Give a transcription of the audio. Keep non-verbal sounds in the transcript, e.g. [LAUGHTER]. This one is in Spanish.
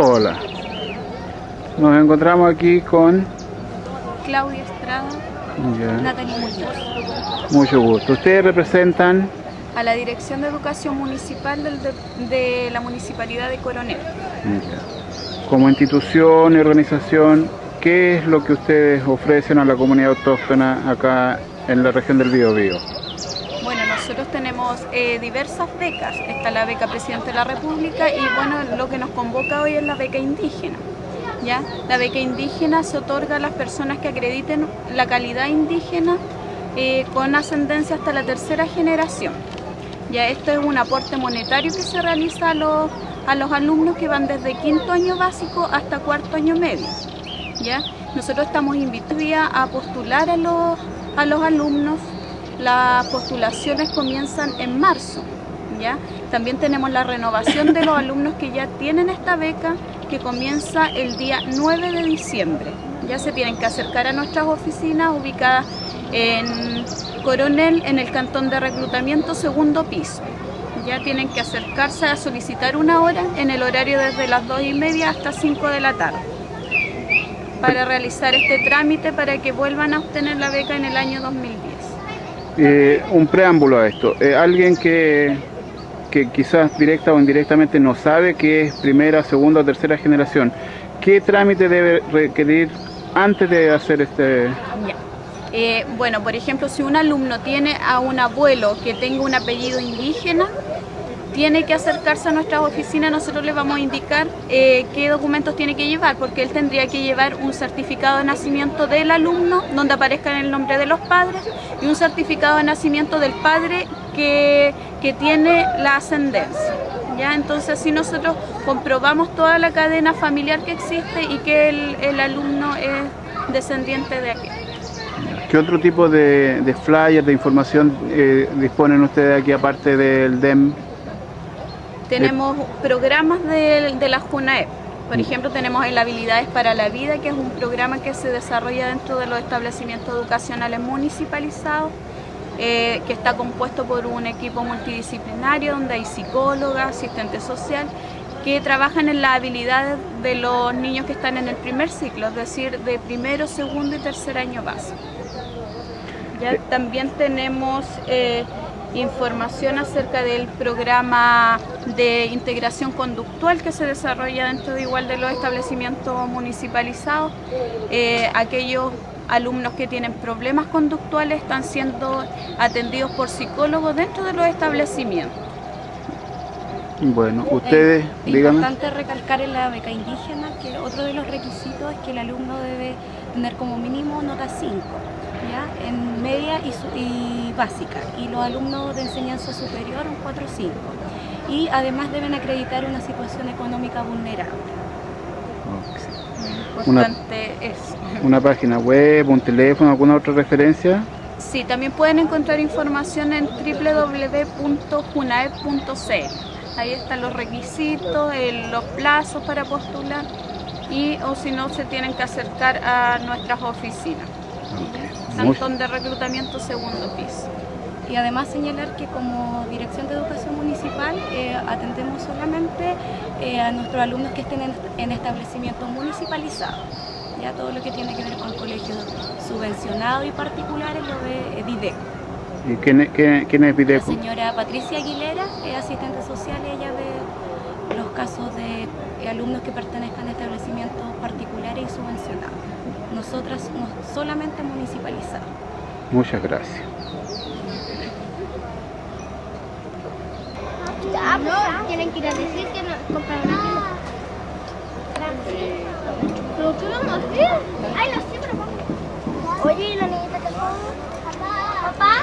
Hola. Nos encontramos aquí con... Claudia Estrada, ya, Natalie Muñoz, mucho gusto. Ustedes representan... a la Dirección de Educación Municipal del de, de la Municipalidad de Coronel. Como institución y organización, ¿qué es lo que ustedes ofrecen a la comunidad autóctona acá en la región del Biobío? Nosotros tenemos eh, diversas becas. Está la beca Presidente de la República y bueno, lo que nos convoca hoy es la beca indígena. ¿ya? La beca indígena se otorga a las personas que acrediten la calidad indígena eh, con ascendencia hasta la tercera generación. Ya esto es un aporte monetario que se realiza a los, a los alumnos que van desde quinto año básico hasta cuarto año medio. ¿ya? Nosotros estamos invitados a postular a los, a los alumnos. Las postulaciones comienzan en marzo. ¿ya? También tenemos la renovación de los [COUGHS] alumnos que ya tienen esta beca que comienza el día 9 de diciembre. Ya se tienen que acercar a nuestras oficinas ubicadas en Coronel, en el cantón de reclutamiento segundo piso. Ya tienen que acercarse a solicitar una hora en el horario desde las 2 y media hasta 5 de la tarde para realizar este trámite para que vuelvan a obtener la beca en el año 2010. Eh, un preámbulo a esto. Eh, alguien que, que quizás directa o indirectamente no sabe que es primera, segunda o tercera generación, ¿qué trámite debe requerir antes de hacer este...? Eh, bueno, por ejemplo, si un alumno tiene a un abuelo que tenga un apellido indígena, tiene que acercarse a nuestras oficinas, nosotros le vamos a indicar eh, qué documentos tiene que llevar, porque él tendría que llevar un certificado de nacimiento del alumno, donde aparezca el nombre de los padres, y un certificado de nacimiento del padre que, que tiene la ascendencia. ¿ya? Entonces así nosotros comprobamos toda la cadena familiar que existe y que el, el alumno es descendiente de aquí. ¿Qué otro tipo de, de flyers, de información eh, disponen ustedes aquí aparte del DEM? Tenemos programas de, de la JUNAEP. Por ejemplo, tenemos el Habilidades para la Vida, que es un programa que se desarrolla dentro de los establecimientos educacionales municipalizados, eh, que está compuesto por un equipo multidisciplinario donde hay psicóloga, asistente social, que trabajan en las habilidades de los niños que están en el primer ciclo, es decir, de primero, segundo y tercer año básico. Ya también tenemos eh, información acerca del programa de integración conductual que se desarrolla dentro de igual de los establecimientos municipalizados. Eh, aquellos alumnos que tienen problemas conductuales están siendo atendidos por psicólogos dentro de los establecimientos. Bueno, ustedes, Es díganme. importante recalcar en la beca indígena que otro de los requisitos es que el alumno debe tener como mínimo nota 5, ¿ya? En media y, su- y básica, y los alumnos de enseñanza superior un 4 o 5. Y además deben acreditar una situación económica vulnerable. Una- Importante eso. Una página web, un teléfono, alguna otra referencia. Sí, también pueden encontrar información en www.junaep.cl. Ahí están los requisitos, el- los plazos para postular y o si no se tienen que acercar a nuestras oficinas. Cantón de reclutamiento segundo piso. Y además señalar que como Dirección de Educación Municipal eh, atendemos solamente eh, a nuestros alumnos que estén en, en establecimientos municipalizados. Ya todo lo que tiene que ver con colegios subvencionados y particulares lo ve eh. ¿Y quién, es- quién- quién es La Videco? señora Patricia Aguilera es asistente social y ella ve los casos de eh, alumnos que pertenezcan a establecimientos particulares y subvencionados. Nosotras no- solamente municipalizados. Muchas gracias. Ya, pues, tienen que ir a decir que no compraron una ¿Pero qué vamos a hacer? Ay, no sé, pero vamos. Oye, ¿y la niñita que Papá. Papá.